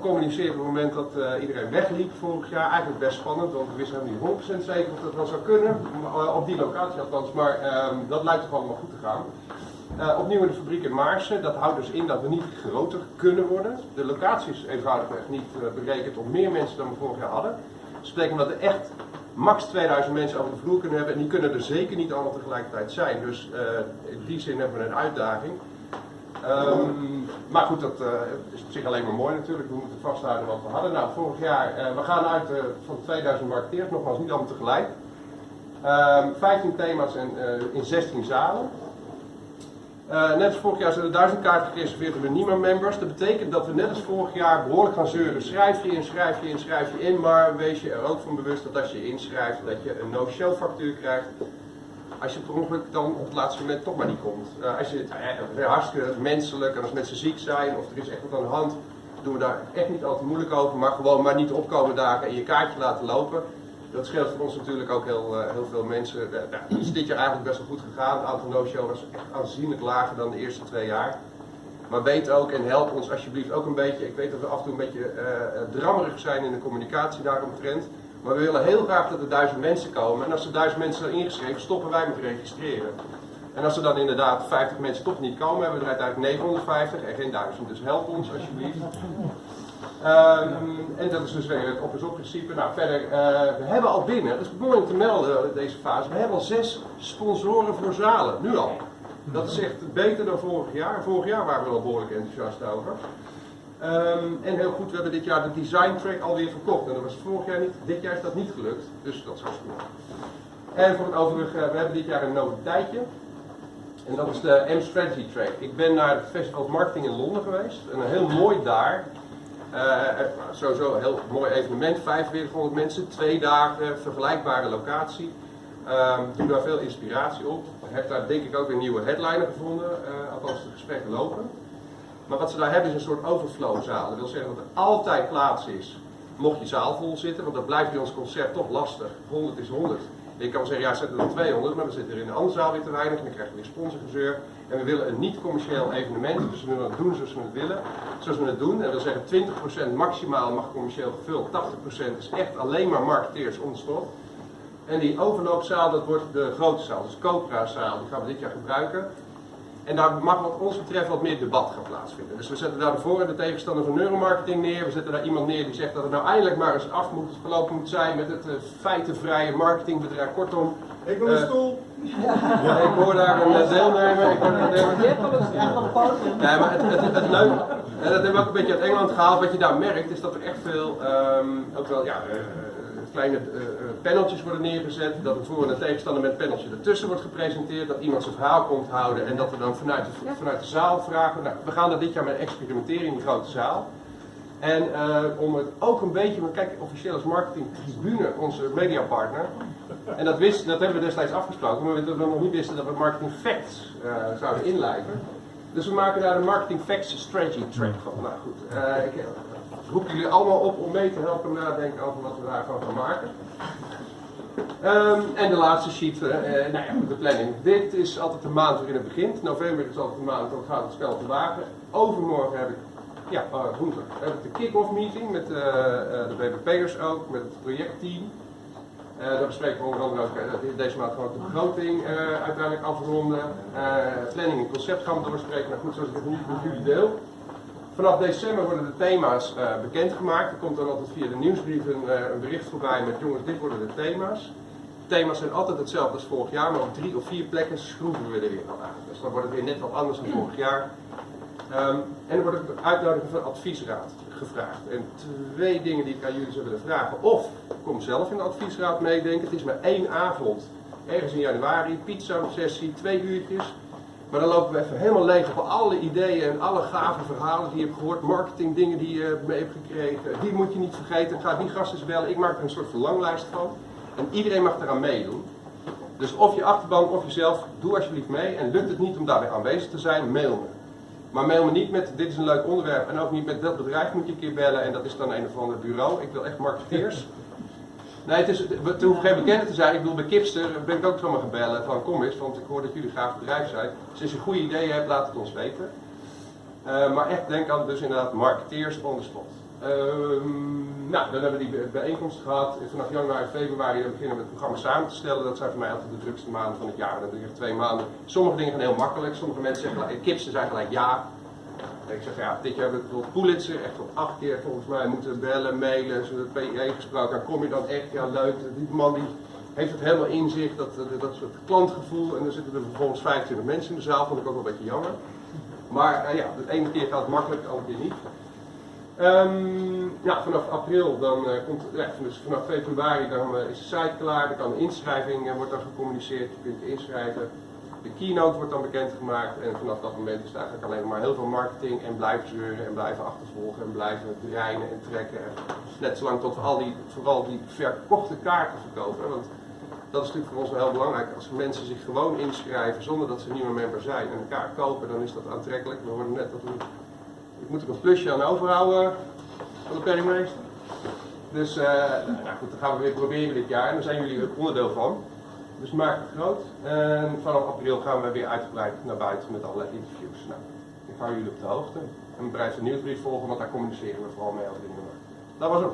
gecommuniceerd op het moment dat eh, iedereen wegliep vorig jaar. Eigenlijk best spannend, want we wisten helemaal niet 100% zeker of dat wel zou kunnen. Uh, op die locatie althans, maar ehm, dat lijkt toch allemaal goed te gaan. Uh, opnieuw in de fabriek in Maarsen. Dat houdt dus in dat we niet groter kunnen worden. De locatie is eenvoudigweg niet berekend om meer mensen dan we vorig jaar hadden. Dat betekent dat we echt max 2000 mensen over de vloer kunnen hebben. En die kunnen er zeker niet allemaal tegelijkertijd zijn. Dus in die zin hebben we een uitdaging. Um, maar goed, dat uh, is op zich alleen maar mooi natuurlijk. We moeten vasthouden wat we hadden. Nou, vorig jaar, uh, we gaan uit uh, van 2000 marketeers, nogmaals niet allemaal tegelijk. Um, 15 thema's en, in 16 zalen. net als vorig jaar zijn er 1000 kaarten gereserveerd door de NIMA-members. Dat betekent dat we net als vorig jaar behoorlijk gaan zeuren. Schrijf je in, schrijf je in, schrijf je in. Maar wees je er ook van bewust dat als je inschrijft, dat je een no-show factuur krijgt als je per ongeluk dan op het laatste moment toch maar niet komt. Uh, als je het uh, hartstikke menselijk en als mensen ziek zijn of er is echt wat aan de hand, doen we daar echt niet altijd moeilijk over, maar gewoon maar niet opkomen dagen en je kaartje laten lopen. Dat scheelt voor ons natuurlijk ook heel, uh, heel veel mensen. Uh, het is dit jaar eigenlijk best wel goed gegaan. Het aantal no-show was echt aanzienlijk lager dan de eerste twee jaar. Maar weet ook en help ons alsjeblieft ook een beetje. Ik weet dat we af en toe een beetje drammerig zijn in de communicatie daaromtrent. Maar we willen heel graag dat er duizend mensen komen. En als er duizend mensen zijn ingeschreven, stoppen wij met registreren. En als er dan inderdaad 50 mensen toch niet komen, hebben we er uiteindelijk 950 en geen 1000. Dus help ons alsjeblieft. Um, en dat is dus weer het op-is-op principe. Nou, verder, uh, we hebben al binnen, dat is mooi om te melden deze fase, we hebben al zes sponsoren voor zalen, nu al. Dat is echt beter dan vorig jaar. Vorig jaar waren we al behoorlijk enthousiast over. Um, en heel goed, we hebben dit jaar de design track alweer verkocht. En dat was vorig jaar niet, dit jaar is dat niet gelukt. Dus dat is goed. En voor het overige, we hebben dit jaar een noviteitje. En dat is de M-Strategy Track. Ik ben naar het Festival Marketing in Londen geweest. En een heel mooi daar. Uh, sowieso een heel mooi evenement. 4500 mensen, twee dagen, vergelijkbare locatie. Um, doe daar veel inspiratie op. Heb daar denk ik ook weer nieuwe headliner gevonden. Uh, althans de gesprekken lopen. Maar wat ze daar hebben is een soort overflowzaal. Dat wil zeggen dat er altijd plaats is, mocht je zaal vol zitten, want dat blijft bij ons concert toch lastig. 100 is 100. Je kan zeggen, ja, zetten er 200, maar dan zit er in een andere zaal weer te weinig en dan krijg je weer sponsorgezeur. En we willen een niet-commercieel evenement, dus we willen het doen zoals we het willen. Zoals we het doen, en we zeggen 20% maximaal mag commercieel gevuld, 80% is echt alleen maar marketeers on spot. En die overloopzaal, dat wordt de grote zaal, dus Copra-zaal, die gaan we dit jaar gebruiken. En daar mag wat ons betreft wat meer debat gaan plaatsvinden. Dus we zetten daar de voor- en de tegenstander van neuromarketing neer. We zetten daar iemand neer die zegt dat het nou eindelijk maar eens af moet gelopen moet zijn met het uh, feitenvrije marketingbedrijf. Kortom. Ik wil een uh, stoel. Ja, ik hoor daar een uh, deelnemer. Ik hoor daar een deelnemer. Je hebt al een Nee, maar het, het, het, het leuke, en dat hebben we ook een beetje uit Engeland gehaald. Wat je daar merkt is dat er echt veel, um, ook wel, ja, kleine uh, paneltjes worden neergezet, dat een voor- en een tegenstander met een paneltje ertussen wordt gepresenteerd, dat iemand zijn verhaal komt houden en dat we dan vanuit de, vanuit de zaal vragen. Nou, we gaan dat dit jaar met experimenteren in die grote zaal. En uh, om het ook een beetje, maar kijk, officieel als marketing tribune, onze mediapartner. En dat, wist, dat hebben we destijds afgesproken, maar we nog niet wisten dat we marketing facts uh, zouden inlijven. Dus we maken daar een marketing facts strategy track van. Nou goed, ik, roep jullie allemaal op om mee te helpen nadenken over wat we daarvan gaan maken. Um, en de laatste sheet, uh, nou ja, de planning. Dit is altijd de maand waarin het begint. November is altijd de maand waarop gaat het spel te wagen. Overmorgen heb ik, ja, uh, woensdag, heb ik de kick-off meeting met de BBP'ers ook, met het projectteam. daar bespreken we onder andere deze maand gewoon de begroting uiteindelijk afronden. planning en concept gaan we doorspreken. Nou goed, zoals ik het nu met jullie deel. Vanaf december worden de thema's uh, bekendgemaakt. Er komt dan altijd via de nieuwsbrief een, uh, een, bericht voorbij met jongens, dit worden de thema's. Thema's zijn altijd hetzelfde als vorig jaar, maar op drie of vier plekken schroeven we er weer aan. Dus dan wordt het weer net wat anders dan vorig jaar. Um, en er wordt de uitnodiging van adviesraad gevraagd. En twee dingen die ik aan jullie zou willen vragen. Of kom zelf in de adviesraad meedenken. Het is maar één avond, ergens in januari, pizza sessie, twee uurtjes. Maar dan lopen we even helemaal leeg op alle ideeën en alle gave verhalen die je hebt gehoord, marketing dingen die je mee hebt gekregen. Die moet je niet vergeten. Ga die gasten bellen. Ik maak er een soort verlanglijst van. En iedereen mag eraan meedoen. Dus of je achterban of jezelf, doe alsjeblieft mee. En lukt het niet om daarbij aanwezig te zijn, mail me. Maar mail me niet met dit is een leuk onderwerp en ook niet met dat bedrijf moet je een keer bellen en dat is dan een of ander bureau. Ik wil echt marketeers. Nee, het, is, het hoeft geen bekende te zijn. Ik bedoel, bij Kipster ben ik ook zomaar gebellen van kom eens, want ik hoor dat jullie graag bedrijf zijn. Dus als je een goede idee hebt, laat het ons weten. Uh, maar echt denk aan dus inderdaad marketeers on the spot. Nou, dan hebben we die bij- bijeenkomst gehad. Vanaf januari en februari dan beginnen we het programma samen te stellen. Dat zijn voor mij altijd de drukste maanden van het jaar. Doe je twee maanden. Sommige dingen gaan heel makkelijk. Sommige mensen zeggen, Kipsen zijn gelijk ja. Ik zeg, ja, dit jaar hebben we bijvoorbeeld Pulitzer echt wel acht keer volgens mij moeten bellen, mailen, PE gesproken. Dan kom je dan echt, ja leuk, die man die heeft het helemaal in zich, dat, dat, dat soort klantgevoel. En dan zitten er vervolgens 25 mensen in de zaal, vond ik ook wel een beetje jammer. Maar eh, ja, de ene keer gaat het makkelijk, de andere keer niet. Ehm, ja, vanaf april, dan eh, komt, dus vanaf februari dan, eh, is de site klaar, dan kan de inschrijving eh, wordt dan gecommuniceerd, je kunt inschrijven. De keynote wordt dan bekendgemaakt en vanaf dat moment is eigenlijk alleen maar heel veel marketing en blijven zeuren en blijven achtervolgen en blijven dreinen en trekken. Net zolang tot we al die, vooral die verkochte kaarten verkopen. Want dat is natuurlijk voor ons wel heel belangrijk. Als mensen zich gewoon inschrijven zonder dat ze nieuwe member zijn en een kaart kopen, dan is dat aantrekkelijk. We hoorden net dat we, ik moet er een plusje aan overhouden van de penningmeester. Dus nou goed, dat gaan we weer proberen dit jaar en daar zijn jullie er onderdeel van. Dus maak het groot. En vanaf april gaan we weer uitgebreid naar buiten met allerlei interviews. Nou, ik hou jullie op de hoogte. En bereid een nieuwsbrief volgen, want daar communiceren we vooral mee over dingen. Dat was hem.